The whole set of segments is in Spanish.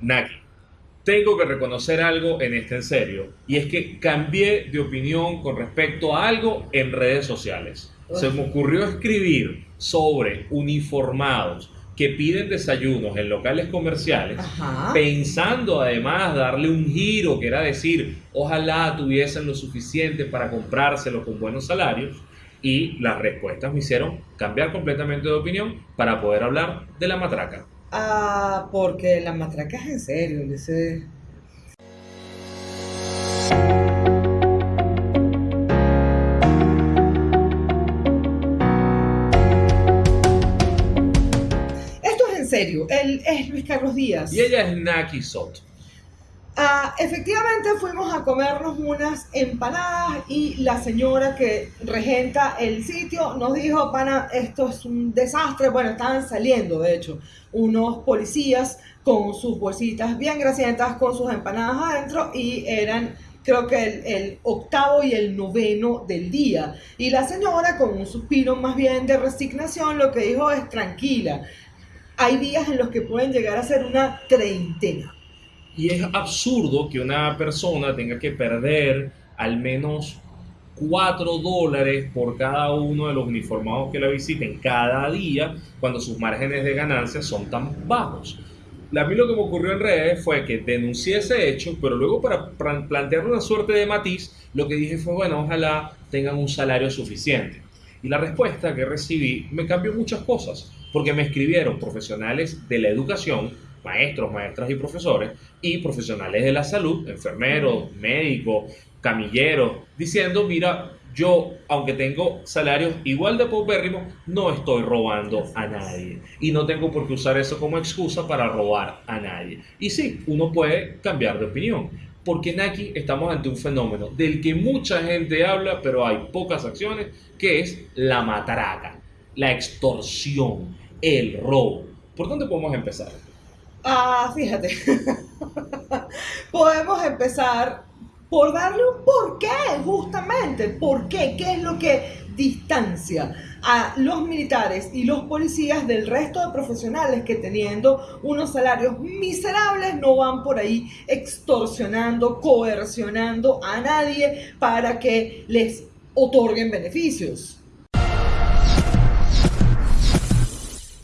Naki, tengo que reconocer algo en este en serio, y es que cambié de opinión con respecto a algo en redes sociales. Se me ocurrió escribir sobre uniformados que piden desayunos en locales comerciales, Ajá. pensando además darle un giro, que era decir, ojalá tuviesen lo suficiente para comprárselo con buenos salarios, y las respuestas me hicieron cambiar completamente de opinión para poder hablar de la matraca. Ah, porque la matraca es en serio, dice. Esto es en serio, él es Luis Carlos Díaz. Y ella es Naki Soto. Efectivamente fuimos a comernos unas empanadas y la señora que regenta el sitio nos dijo, pana, esto es un desastre. Bueno, estaban saliendo, de hecho, unos policías con sus bolsitas bien grasientas, con sus empanadas adentro y eran creo que el octavo y el noveno del día. Y la señora con un suspiro más bien de resignación lo que dijo es tranquila. Hay días en los que pueden llegar a ser una treintena. Y es absurdo que una persona tenga que perder al menos 4 dólares por cada uno de los uniformados que la visiten cada día cuando sus márgenes de ganancia son tan bajos. A mí lo que me ocurrió en redes fue que denuncié ese hecho, pero luego para plan- plantear una suerte de matiz, lo que dije fue, bueno, ojalá tengan un salario suficiente. Y la respuesta que recibí me cambió muchas cosas, porque me escribieron profesionales de la educación, maestros, maestras y profesores, y profesionales de la salud, enfermeros, médicos, camilleros, diciendo, mira, yo, aunque tengo salarios igual de paupérrimos, no estoy robando a nadie. Y no tengo por qué usar eso como excusa para robar a nadie. Y sí, uno puede cambiar de opinión. Porque en aquí estamos ante un fenómeno del que mucha gente habla, pero hay pocas acciones, que es la matraca, la extorsión, el robo. ¿Por dónde podemos empezar? Ah, fíjate. Podemos empezar por darle un porqué, justamente. ¿Por qué? ¿Qué es lo que distancia a los militares y los policías del resto de profesionales que teniendo unos salarios miserables no van por ahí extorsionando, coercionando a nadie para que les otorguen beneficios?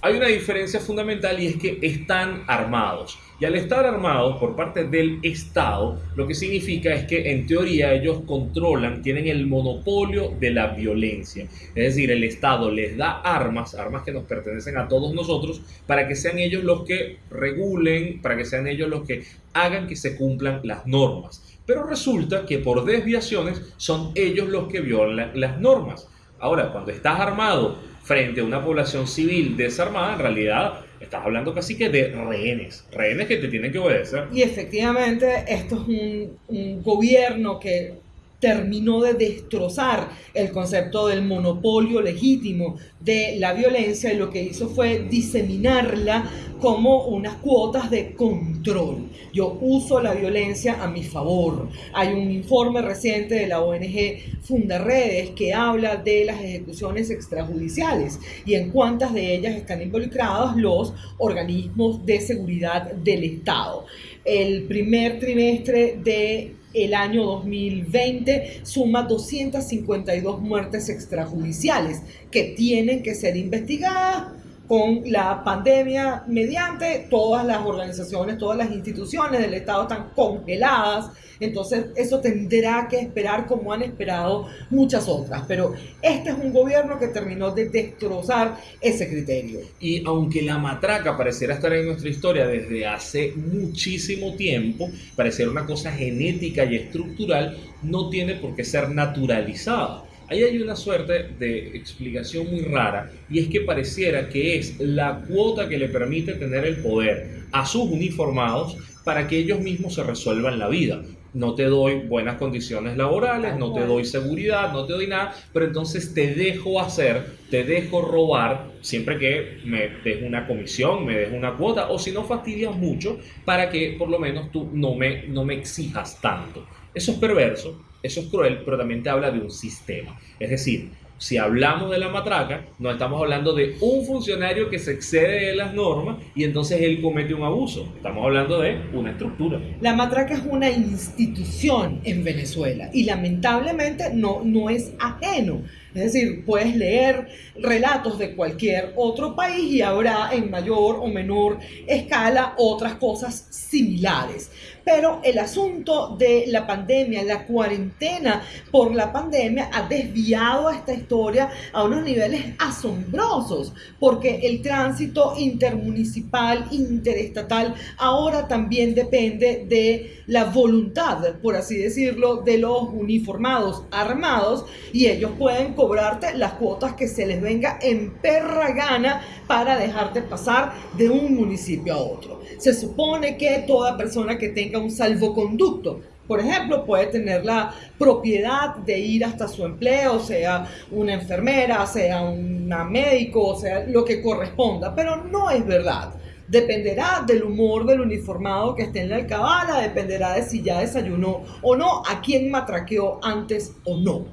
Hay una diferencia fundamental y es que están armados. Y al estar armados por parte del Estado, lo que significa es que en teoría ellos controlan, tienen el monopolio de la violencia. Es decir, el Estado les da armas, armas que nos pertenecen a todos nosotros, para que sean ellos los que regulen, para que sean ellos los que hagan que se cumplan las normas. Pero resulta que por desviaciones son ellos los que violan las normas. Ahora, cuando estás armado frente a una población civil desarmada, en realidad estás hablando casi que de rehenes, rehenes que te tienen que obedecer. Y efectivamente, esto es un, un gobierno que terminó de destrozar el concepto del monopolio legítimo de la violencia y lo que hizo fue diseminarla como unas cuotas de control. Yo uso la violencia a mi favor. Hay un informe reciente de la ONG Fundaredes que habla de las ejecuciones extrajudiciales y en cuántas de ellas están involucrados los organismos de seguridad del Estado. El primer trimestre de el año 2020 suma 252 muertes extrajudiciales que tienen que ser investigadas con la pandemia mediante todas las organizaciones, todas las instituciones del Estado están congeladas, entonces eso tendrá que esperar como han esperado muchas otras, pero este es un gobierno que terminó de destrozar ese criterio. Y aunque la matraca pareciera estar en nuestra historia desde hace muchísimo tiempo, pareciera una cosa genética y estructural, no tiene por qué ser naturalizada. Ahí hay una suerte de explicación muy rara y es que pareciera que es la cuota que le permite tener el poder a sus uniformados para que ellos mismos se resuelvan la vida. No te doy buenas condiciones laborales, no te doy seguridad, no te doy nada, pero entonces te dejo hacer, te dejo robar, siempre que me des una comisión, me des una cuota, o si no fastidias mucho, para que por lo menos tú no me, no me exijas tanto. Eso es perverso, eso es cruel, pero también te habla de un sistema. Es decir, si hablamos de la matraca, no estamos hablando de un funcionario que se excede de las normas y entonces él comete un abuso. Estamos hablando de una estructura. La matraca es una institución en Venezuela y lamentablemente no, no es ajeno. Es decir, puedes leer relatos de cualquier otro país y habrá en mayor o menor escala otras cosas similares. Pero el asunto de la pandemia, la cuarentena por la pandemia ha desviado esta historia a unos niveles asombrosos, porque el tránsito intermunicipal, interestatal, ahora también depende de la voluntad, por así decirlo, de los uniformados armados y ellos pueden cobrarte las cuotas que se les venga en perra gana para dejarte pasar de un municipio a otro. Se supone que toda persona que tenga un salvoconducto por ejemplo, puede tener la propiedad de ir hasta su empleo, sea una enfermera, sea un médico, sea lo que corresponda, pero no es verdad. Dependerá del humor del uniformado que esté en la alcabala, dependerá de si ya desayunó o no, a quién matraqueó antes o no.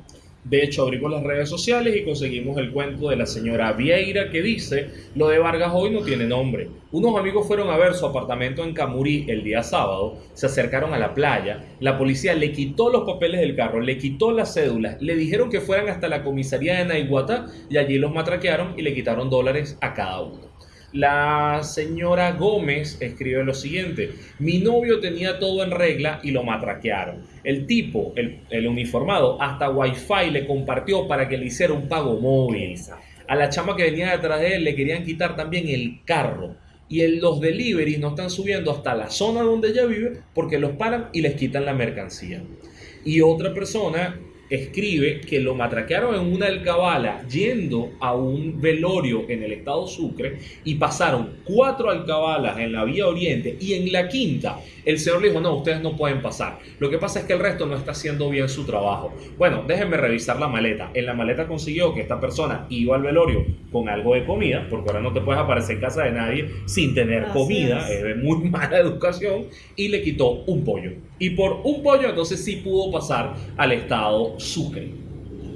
De hecho, abrimos las redes sociales y conseguimos el cuento de la señora Vieira que dice, lo de Vargas hoy no tiene nombre. Unos amigos fueron a ver su apartamento en Camurí el día sábado, se acercaron a la playa, la policía le quitó los papeles del carro, le quitó las cédulas, le dijeron que fueran hasta la comisaría de Naiguatá y allí los matraquearon y le quitaron dólares a cada uno. La señora Gómez escribe lo siguiente, mi novio tenía todo en regla y lo matraquearon. El tipo, el, uniformado, hasta wifi le compartió para que le hiciera un pago móvil. A la chama que venía detrás de él le querían quitar también el carro. Y los deliveries no están subiendo hasta la zona donde ella vive porque los paran y les quitan la mercancía. Y otra persona escribe que lo matraquearon en una alcabala yendo a un velorio en el estado Sucre y pasaron cuatro alcabalas en la vía oriente y en la quinta el señor le dijo, no, ustedes no pueden pasar. Lo que pasa es que el resto no está haciendo bien su trabajo. Bueno, déjenme revisar la maleta. En la maleta consiguió que esta persona iba al velorio con algo de comida, porque ahora no te puedes aparecer en casa de nadie sin tener comida, es. de muy mala educación, y le quitó un pollo. Y por un pollo entonces sí pudo pasar al estado Sucre.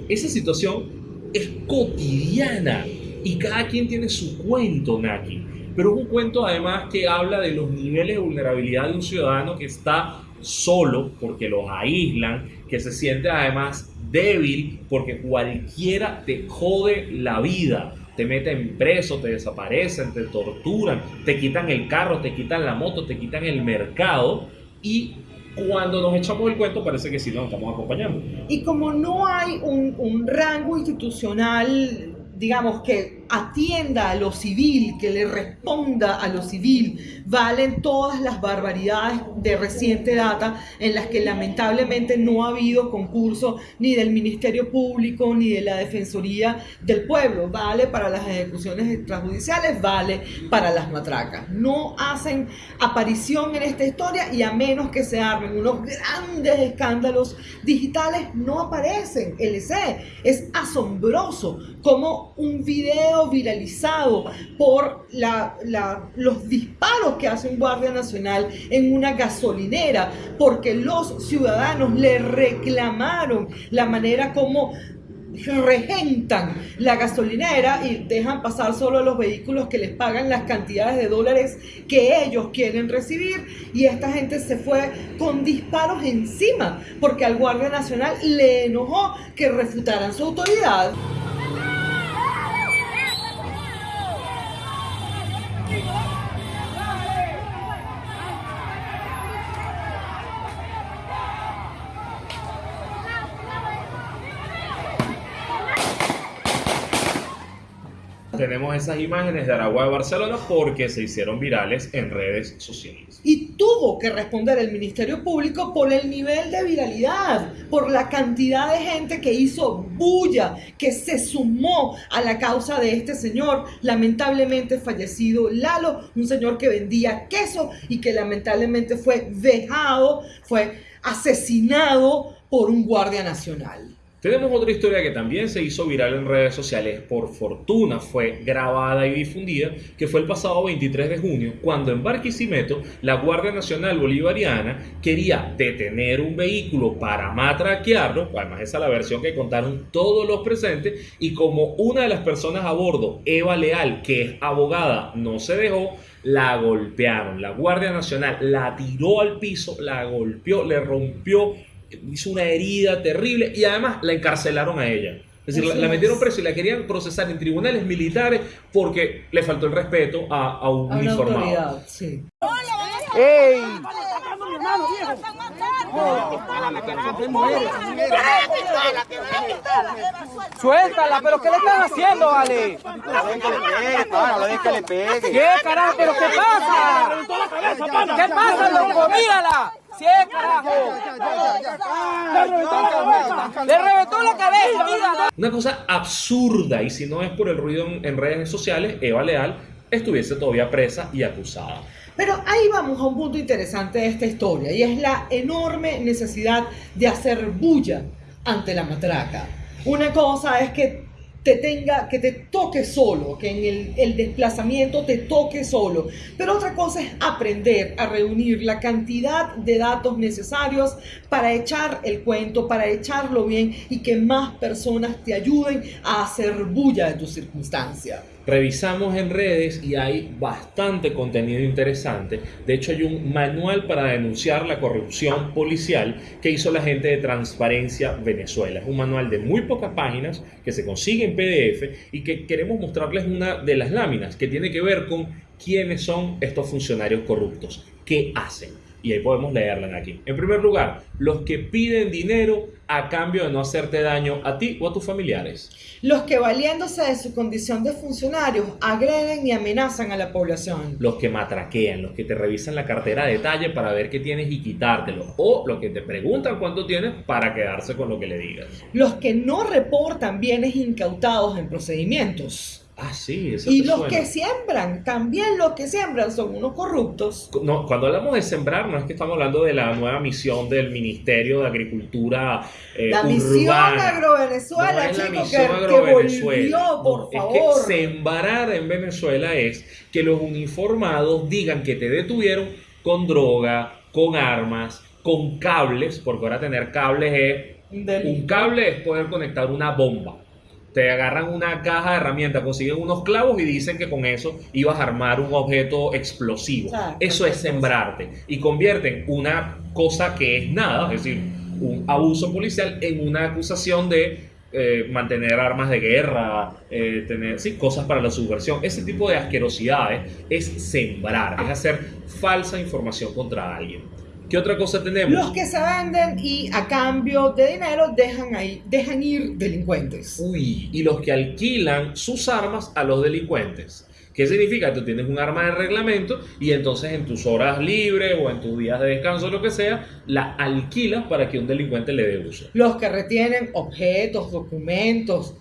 Esa situación es cotidiana y cada quien tiene su cuento, Naki pero es un cuento además que habla de los niveles de vulnerabilidad de un ciudadano que está solo porque los aíslan, que se siente además débil porque cualquiera te jode la vida. Te meten preso, te desaparecen, te torturan, te quitan el carro, te quitan la moto, te quitan el mercado y cuando nos echamos el cuento parece que sí nos estamos acompañando. Y como no hay un, un rango institucional, digamos que atienda a lo civil, que le responda a lo civil. Valen todas las barbaridades de reciente data en las que lamentablemente no ha habido concurso ni del Ministerio Público ni de la Defensoría del Pueblo. Vale para las ejecuciones extrajudiciales, vale para las matracas. No hacen aparición en esta historia y a menos que se armen unos grandes escándalos digitales, no aparecen. LC es asombroso como un video viralizado por los disparos que hace un guardia nacional en una gasolinera, porque los ciudadanos le reclamaron la manera como regentan la gasolinera y dejan pasar solo los vehículos que les pagan las cantidades de dólares que ellos quieren recibir y esta gente se fue con disparos encima porque al Guardia Nacional le enojó que refutaran su autoridad. Tenemos esas imágenes de Aragua de Barcelona porque se hicieron virales en redes sociales. Y tuvo que responder el Ministerio Público por el nivel de viralidad, por la cantidad de gente que hizo bulla, que se sumó a la causa de este señor, lamentablemente fallecido Lalo, un señor que vendía queso y que lamentablemente fue vejado, fue asesinado por un guardia nacional. Tenemos otra historia que también se hizo viral en redes sociales, por fortuna fue grabada y difundida, que fue el pasado 23 de junio, cuando en Barquisimeto la Guardia Nacional Bolivariana quería detener un vehículo para matraquearlo, además esa es la versión que contaron todos los presentes, y como una de las personas a bordo, Eva Leal, que es abogada, no se dejó, la golpearon. La Guardia Nacional la tiró al piso, la golpeó, le rompió hizo una herida terrible y además la encarcelaron a ella. Es decir, la, metieron preso y la querían procesar en tribunales militares porque le faltó el respeto a, a un uniformado. ¡Ey! Suéltala, pero ¿qué le están haciendo, Ale? ¿Qué carajo? ¿Pero qué pasa? ¿Qué pasa, loco? Mírala. ¡Sí, carajo! ¡Le reventó la cabeza! Una cosa absurda, y si no es por el ruido en redes sociales, Eva Leal estuviese todavía presa y acusada. Pero ahí vamos a un punto interesante de esta historia y es la enorme necesidad de hacer bulla ante la matraca. Una cosa es que te tenga, que te toque solo, que en el, el, desplazamiento te toque solo. Pero otra cosa es aprender a reunir la cantidad de datos necesarios para echar el cuento, para echarlo bien y que más personas te ayuden a hacer bulla de tu circunstancia. Revisamos en redes y hay bastante contenido interesante. De hecho, hay un manual para denunciar la corrupción policial que hizo la gente de Transparencia Venezuela. Es un manual de muy pocas páginas que se consigue en PDF y que queremos mostrarles una de las láminas que tiene que ver con quiénes son estos funcionarios corruptos, qué hacen. Y ahí podemos leerla aquí. En primer lugar, los que piden dinero a cambio de no hacerte daño a ti o a tus familiares. Los que valiéndose de su condición de funcionarios agreden y amenazan a la población. Los que matraquean, los que te revisan la cartera de detalle para ver qué tienes y quitártelo. O los que te preguntan cuánto tienes para quedarse con lo que le digas. Los que no reportan bienes incautados en procedimientos. Ah, sí, eso Y los que siembran, también los que siembran son unos corruptos. No, cuando hablamos de sembrar, no es que estamos hablando de la nueva misión del Ministerio de Agricultura eh, La misión agrovenezuela, no chicos, que, volvió, por favor. Es que sembrar en Venezuela es que los uniformados digan que te detuvieron con droga, con armas, con cables, porque ahora tener cables es... Un cable es poder conectar una bomba te agarran una caja de herramientas, consiguen unos clavos y dicen que con eso ibas a armar un objeto explosivo. eso es sembrarte. Y convierten una cosa que es nada, es decir, un abuso policial, en una acusación de eh, mantener armas de guerra, eh, tener sí, cosas para la subversión. Ese tipo de asquerosidades es sembrar, es hacer falsa información contra alguien. ¿Qué otra cosa tenemos? Los que se venden y a cambio de dinero dejan, ahí, dejan ir delincuentes. Uy, y los que alquilan sus armas a los delincuentes. ¿Qué significa? Tú tienes un arma de reglamento y entonces en tus horas libres o en tus días de descanso, lo que sea, la alquilas para que un delincuente le dé uso. Los que retienen objetos, documentos,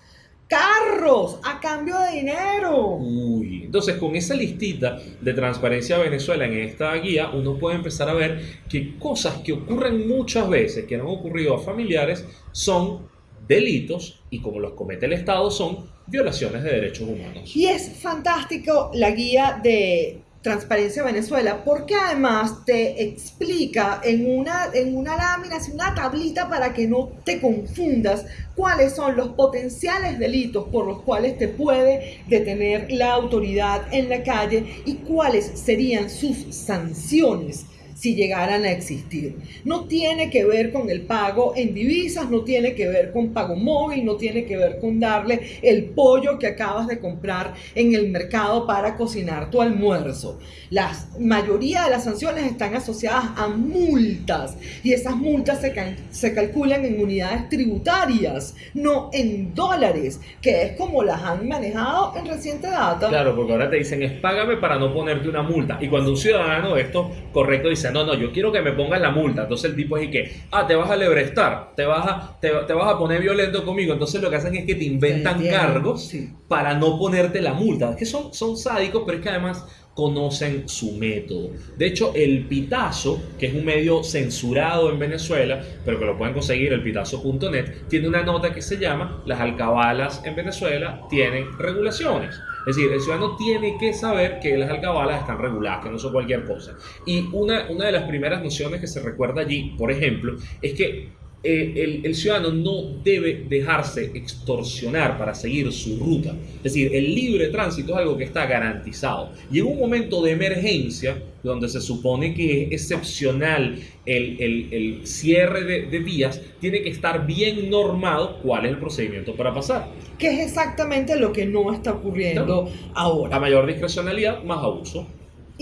carros a cambio de dinero. Uy, entonces con esa listita de Transparencia Venezuela en esta guía, uno puede empezar a ver que cosas que ocurren muchas veces, que no han ocurrido a familiares, son delitos y como los comete el Estado son violaciones de derechos humanos. Y es fantástico la guía de Transparencia Venezuela, porque además te explica en una, en una lámina, en una tablita para que no te confundas cuáles son los potenciales delitos por los cuales te puede detener la autoridad en la calle y cuáles serían sus sanciones si llegaran a existir. No tiene que ver con el pago en divisas, no tiene que ver con pago móvil, no tiene que ver con darle el pollo que acabas de comprar en el mercado para cocinar tu almuerzo. La mayoría de las sanciones están asociadas a multas y esas multas se, se calculan en unidades tributarias, no en dólares, que es como las han manejado en reciente data. Claro, porque ahora te dicen es págame para no ponerte una multa. Y cuando un ciudadano esto correcto dice no, no, yo quiero que me pongas la multa. Entonces el tipo es y que, ah, te vas a lebrestar, te vas a, te, vas a poner violento conmigo. Entonces lo que hacen es que te inventan cargos para no ponerte la multa. Es que son, son sádicos, pero es que además conocen su método. De hecho, el Pitazo, que es un medio censurado en Venezuela, pero que lo pueden conseguir el pitazo.net, tiene una nota que se llama Las alcabalas en Venezuela tienen regulaciones. Es decir, el ciudadano tiene que saber que las alcabalas están reguladas, que no son cualquier cosa. Y una, una de las primeras nociones que se recuerda allí, por ejemplo, es que eh, el, ciudadano no debe dejarse extorsionar para seguir su ruta. Es decir, el libre tránsito es algo que está garantizado. Y en un momento de emergencia, donde se supone que es excepcional el, cierre de, de, vías, tiene que estar bien normado cuál es el procedimiento para pasar. Que es exactamente lo que no está ocurriendo ahora. A mayor discrecionalidad, más abuso.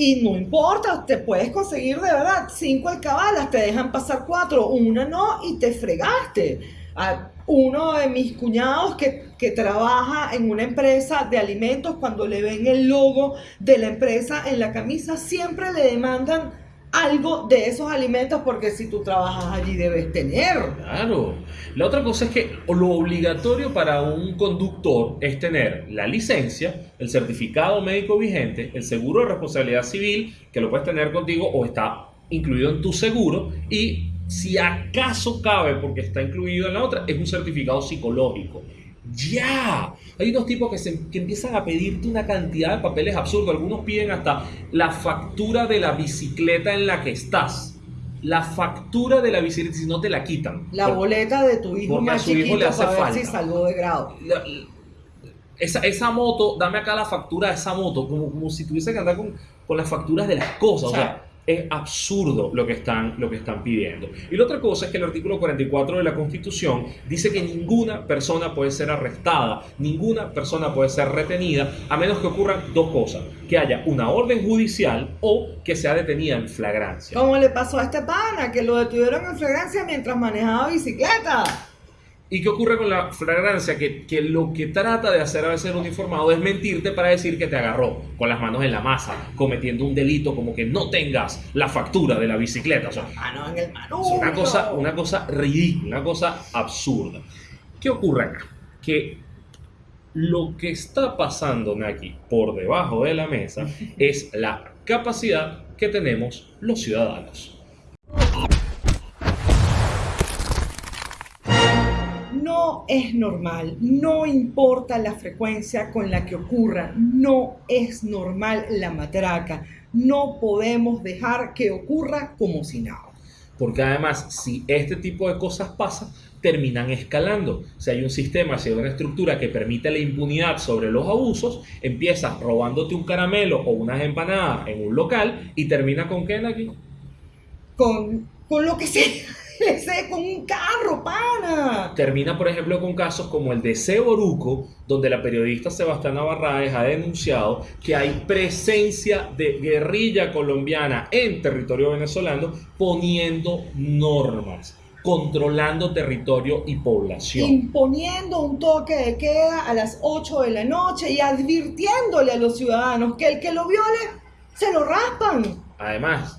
Y no importa, te puedes conseguir de verdad cinco alcabalas, te dejan pasar cuatro, una no y te fregaste. A uno de mis cuñados que, que trabaja en una empresa de alimentos, cuando le ven el logo de la empresa en la camisa, siempre le demandan algo de esos alimentos porque si tú trabajas allí debes tener. Claro. La otra cosa es que lo obligatorio para un conductor es tener la licencia, el certificado médico vigente, el seguro de responsabilidad civil, que lo puedes tener contigo o está incluido en tu seguro y si acaso cabe porque está incluido en la otra, es un certificado psicológico. Ya, hay unos tipos que, se, que empiezan a pedirte una cantidad de papeles absurdos. Algunos piden hasta la factura de la bicicleta en la que estás. La factura de la bicicleta, si no te la quitan. La boleta de tu hijo más chiquito le hace para ver si salvó de grado. esa, esa, moto, dame acá la factura de esa moto, como, como si tuviese que andar con, con las facturas de las cosas. O sea, es absurdo lo que, están, lo que están pidiendo. Y la otra cosa es que el artículo 44 de la Constitución dice que ninguna persona puede ser arrestada, ninguna persona puede ser retenida, a menos que ocurran dos cosas, que haya una orden judicial o que sea detenida en flagrancia. ¿Cómo le pasó a este pana, que lo detuvieron en flagrancia mientras manejaba bicicleta. ¿Y qué ocurre con la flagrancia? Que, que, lo que trata de hacer a veces el uniformado es mentirte para decir que te agarró con las manos en la masa, cometiendo un delito como que no tengas la factura de la bicicleta. O sea, en el es una cosa, una cosa ridícula, una cosa absurda. ¿Qué ocurre acá? Que lo que está pasando aquí por debajo de la mesa es la capacidad que tenemos los ciudadanos. No es normal, no importa la frecuencia con la que ocurra, no es normal la matraca, no podemos dejar que ocurra como si nada. Porque además, si este tipo de cosas pasan, terminan escalando. Si hay un sistema, si hay una estructura que permite la impunidad sobre los abusos, empiezas robándote un caramelo o unas empanadas en un local y termina con qué, aquí? Con, con lo que sea con un carro, pana. Termina, por ejemplo, con casos como el de Seboruco, donde la periodista Sebastiana Barraes ha denunciado que hay presencia de guerrilla colombiana en territorio venezolano poniendo normas controlando territorio y población. Imponiendo un toque de queda a las 8 de la noche y advirtiéndole a los ciudadanos que el que lo viole se lo raspan. Además,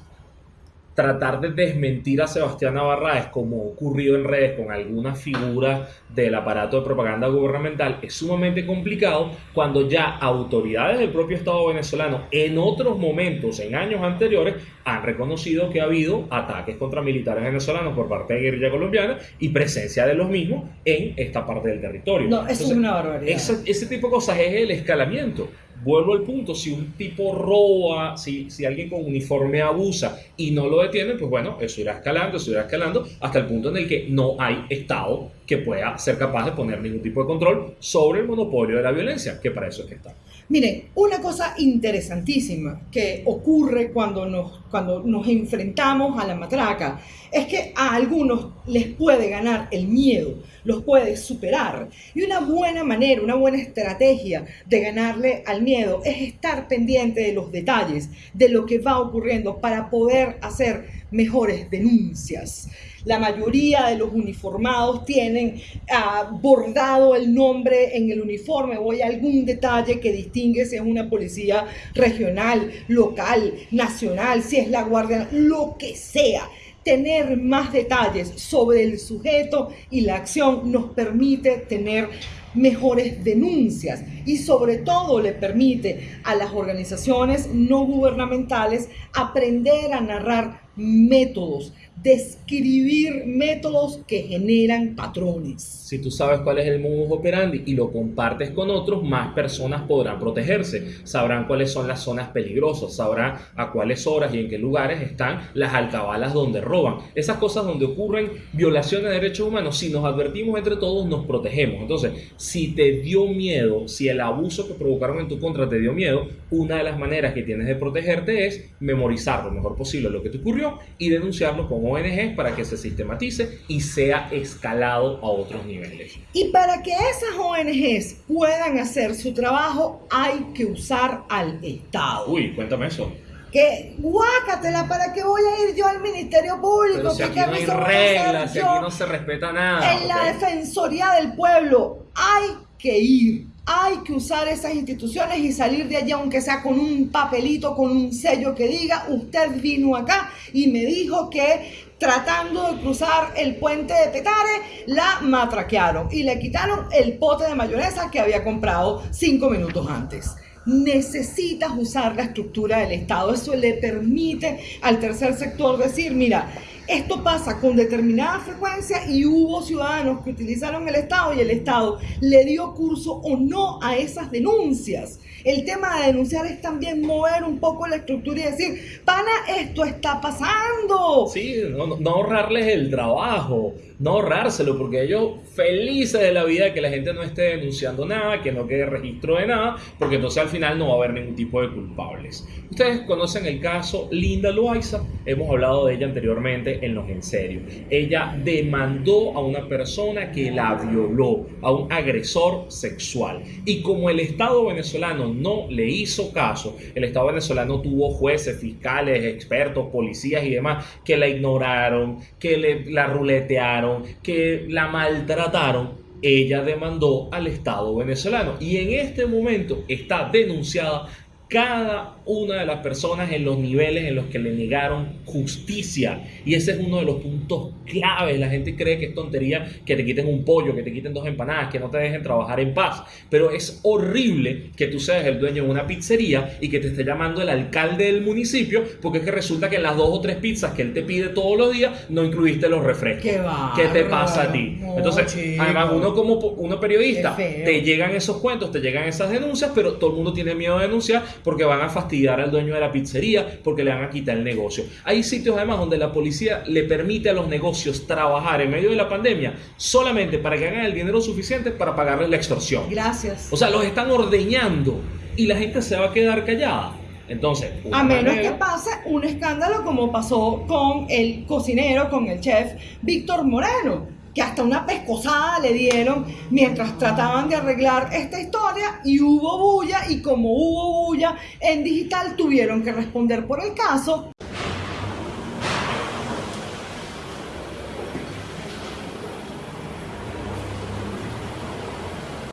tratar de desmentir a Sebastián Navarraes, como ocurrido en redes con algunas figuras del aparato de propaganda gubernamental, es sumamente complicado cuando ya autoridades del propio Estado venezolano en otros momentos, en años anteriores, han reconocido que ha habido ataques contra militares venezolanos por parte de guerrilla colombiana y presencia de los mismos en esta parte del territorio. No, eso es una barbaridad. ese tipo de cosas es el escalamiento vuelvo al punto, si un tipo roba, si, si alguien con uniforme abusa y no lo detiene, pues bueno, eso irá escalando, eso irá escalando hasta el punto en el que no hay Estado que pueda ser capaz de poner ningún tipo de control sobre el monopolio de la violencia, que para eso es que está. Miren, una cosa interesantísima que ocurre cuando nos, cuando nos enfrentamos a la matraca es que a algunos les puede ganar el miedo, los puede superar. Y una buena manera, una buena estrategia de ganarle al miedo es estar pendiente de los detalles, de lo que va ocurriendo para poder hacer mejores denuncias. La mayoría de los uniformados tienen ah, bordado el nombre en el uniforme o hay algún detalle que distingue si es una policía regional, local, nacional, si es la guardia, lo que sea tener más detalles sobre el sujeto y la acción nos permite tener mejores denuncias y sobre todo le permite a las organizaciones no gubernamentales aprender a narrar métodos, describir métodos que generan patrones. Si tú sabes cuál es el modus operandi y lo compartes con otros, más personas podrán protegerse. Sabrán cuáles son las zonas peligrosas, sabrán a cuáles horas y en qué lugares están las alcabalas donde roban. Esas cosas donde ocurren violaciones de derechos humanos, si nos advertimos entre todos, nos protegemos. Entonces, si te dio miedo, si el abuso que provocaron en tu contra te dio miedo, una de las maneras que tienes de protegerte es memorizar lo mejor posible lo que te ocurrió y denunciarlo ONG para que se sistematice y sea escalado a otros niveles. Y para que esas ONGs puedan hacer su trabajo, hay que usar al Estado. Uy, cuéntame eso. Que guácatela, ¿para qué voy a ir yo al Ministerio Público? Pero si ¿Qué aquí no hay reglas, si aquí no se respeta nada. En la. Defensoría del Pueblo hay que ir, hay que usar esas instituciones y salir de allá, aunque sea con un papelito, con un sello que diga, usted vino acá y me dijo que tratando de cruzar el puente de Petare, la matraquearon y le quitaron el pote de mayonesa que había comprado cinco minutos antes. Necesitas usar la estructura del Estado. Eso le permite al tercer sector decir, mira, esto pasa con determinada frecuencia y hubo ciudadanos que utilizaron el Estado y el Estado le dio curso o no a esas denuncias. El tema de denunciar es también mover un poco la estructura y decir, pana, esto está pasando. Sí, no, ahorrarles el trabajo, no ahorrárselo, porque ellos felices de la vida que la gente no esté denunciando nada, que no quede registro de nada, porque entonces al final no va a haber ningún tipo de culpables. Ustedes conocen el caso Linda Loaiza, hemos hablado de ella anteriormente en Los En Serio. Ella demandó a una persona que la violó, a un agresor sexual. Y como el Estado venezolano no le hizo caso, el Estado venezolano tuvo jueces, fiscales, expertos, policías y demás que la ignoraron, que le, la ruletearon, que la maltrataron. Ella demandó al Estado venezolano y en este momento está denunciada cada una de las personas en los niveles en los que le negaron justicia. Y ese es uno de los puntos claves. La gente cree que es tontería que te quiten un pollo, que te quiten dos empanadas, que no te dejen trabajar en paz. Pero es horrible que tú seas el dueño de una pizzería y que te esté llamando el alcalde del municipio porque es que resulta que en las dos o tres pizzas que él te pide todos los días no incluiste los refrescos. Qué bárbaro. ¿Qué te pasa a ti? No, Entonces, chico. además uno como uno periodista, te llegan esos cuentos, te llegan esas denuncias, pero todo el mundo tiene miedo de denunciar porque van a fastidiar al dueño de la pizzería, porque le van a quitar el negocio. Hay sitios además donde la policía le permite a los negocios trabajar en medio de la pandemia solamente para que hagan el dinero suficiente para pagarles la extorsión. Gracias. O sea, los están ordeñando y la gente se va a quedar callada. Entonces, A menos manera- que pase un escándalo como pasó con el cocinero, con el chef Víctor Moreno, que hasta una pescosada le dieron mientras trataban de arreglar esta historia y hubo bulla y como hubo bulla en digital tuvieron que responder por el caso.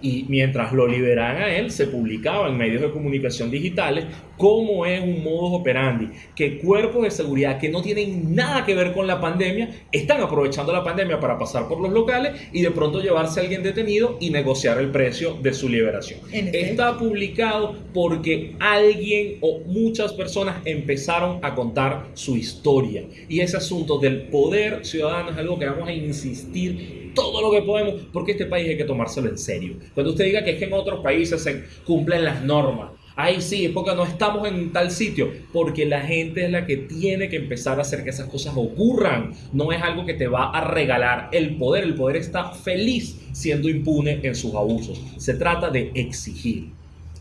Y mientras lo liberaban a él, se publicaba en medios de comunicación digitales cómo es un modus operandi, que cuerpos de seguridad que no tienen nada que ver con la pandemia están aprovechando la pandemia para pasar por los locales y de pronto llevarse a alguien detenido y negociar el precio de su liberación. Está publicado porque alguien o muchas personas empezaron a contar su historia. Y ese asunto del poder ciudadano es algo que vamos a insistir todo lo que podemos, porque este país hay que tomárselo en serio. Cuando usted diga que es que en otros países se cumplen las normas, ahí sí, es porque no estamos en tal sitio, porque la gente es la que tiene que empezar a hacer que esas cosas ocurran. No es algo que te va a regalar el poder, el poder está feliz siendo impune en sus abusos. Se trata de exigir.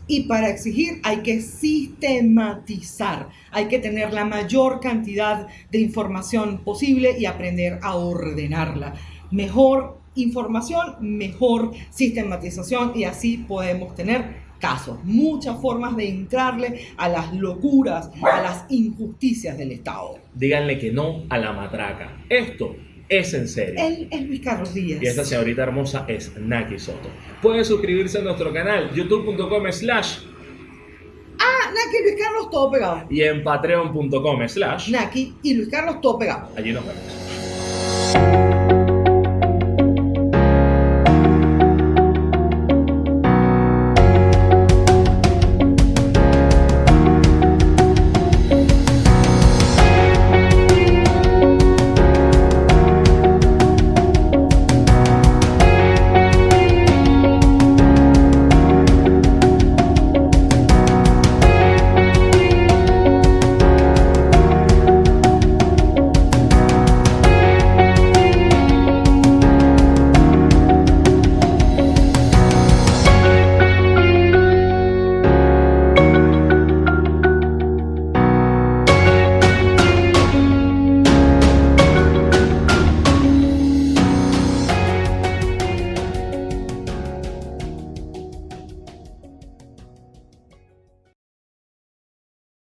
Y para exigir hay que sistematizar, hay que tener la mayor cantidad de información posible y aprender a ordenarla. Mejor información, mejor sistematización y así podemos tener casos, muchas formas de entrarle a las locuras, a las injusticias del Estado. Díganle que no a la matraca. Esto es en serio. Él es Luis Carlos Díaz. Y esta señorita hermosa es Naki Soto. Pueden suscribirse a nuestro canal youtube.com slash Ah, Naki y Luis Carlos todo pegado. y en patreon.com slash. Naki y Luis Carlos todo pegado. Allí nos vemos.